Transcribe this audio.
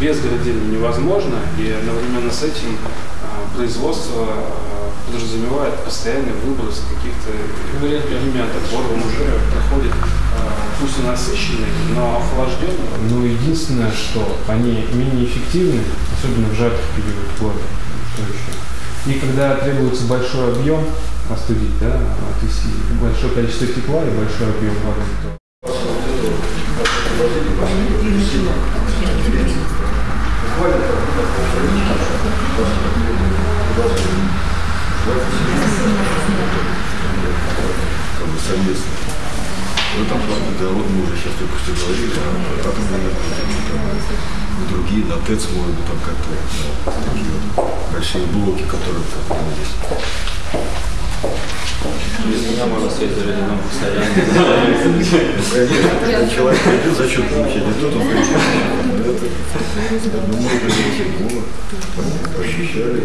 без градирования невозможно, и одновременно с этим а, производство а, подразумевает постоянный выброс каких-то элементов. Он уже проходит, а, пусть и насыщенный, но охлажденный. Ну, единственное, что они менее эффективны, особенно в жаркий период года. Что еще? И когда требуется большой объем остудить, да, то есть большое количество тепла и большой объем воды, то совместно. В этом плане, да, вот мы уже сейчас только что говорили, а энергетики, там, другие, на ТЭЦ, может быть, там как-то да, такие вот большие блоки, которые бы здесь. Меня можно стоять за ледяном постоянно. Ну, конечно, когда человек придет зачет получить, и тут он придет. Ну, мы уже не вот, пощущали.